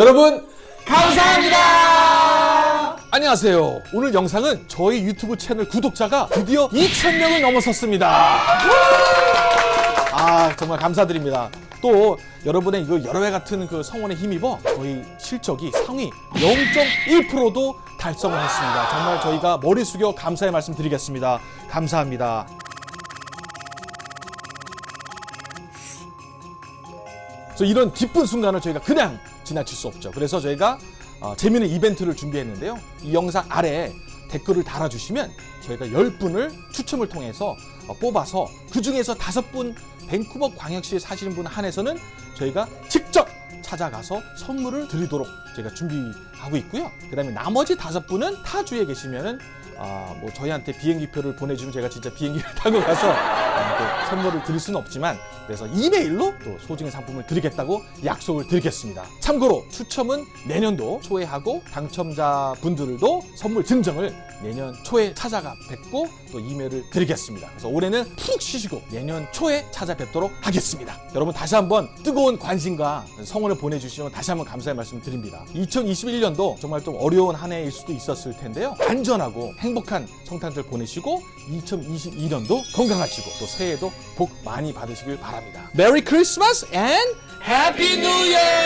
여러분 감사합니다. 안녕하세요. 오늘 영상은 저희 유튜브 채널 구독자가 드디어 2,000명을 넘어섰습니다. 아 정말 감사드립니다. 또 여러분의 이거 여러 회 같은 그 성원에 힘입어 저희 실적이 상위 0.1%도 달성을 했습니다. 정말 저희가 머리 숙여 감사의 말씀 드리겠습니다. 감사합니다. 그래서 이런 기쁜 순간을 저희가 그냥 지나칠 수 없죠. 그래서 저희가 어, 재미있는 이벤트를 준비했는데요. 이 영상 아래에 댓글을 달아주시면 저희가 10분을 추첨을 통해서 어, 뽑아서 그 중에서 5분 밴쿠버 광역시에 사시는 분 한해서는 저희가 직접 찾아가서 선물을 드리도록 저희가 준비하고 있고요. 그 다음에 나머지 다섯 분은 타주에 계시면은 아, 뭐 저희한테 비행기표를 보내주면 제가 진짜 비행기를 타고 가서 아, 또 선물을 드릴 수는 없지만 그래서 이메일로 또 소중한 상품을 드리겠다고 약속을 드리겠습니다. 참고로 추첨은 내년도 초에 하고 당첨자 분들도 선물 증정을 내년 초에 찾아가 뵙고 또 이메일을 드리겠습니다. 그래서 올해는 푹 쉬시고 내년 초에 찾아뵙도록 하겠습니다. 여러분 다시 한번 뜨거운 관심과 성원을 보내주시면 다시 한번 감사의 말씀 드립니다. 2021년도 정말 좀 어려운 한 해일 수도 있었을 텐데요. 안전하고 행복한 성탄절 보내시고 2022년도 건강하시고 또 새해에도 복 많이 받으시길 바랍니다. 메리 크리스마스 앤 해피 뉴 이어!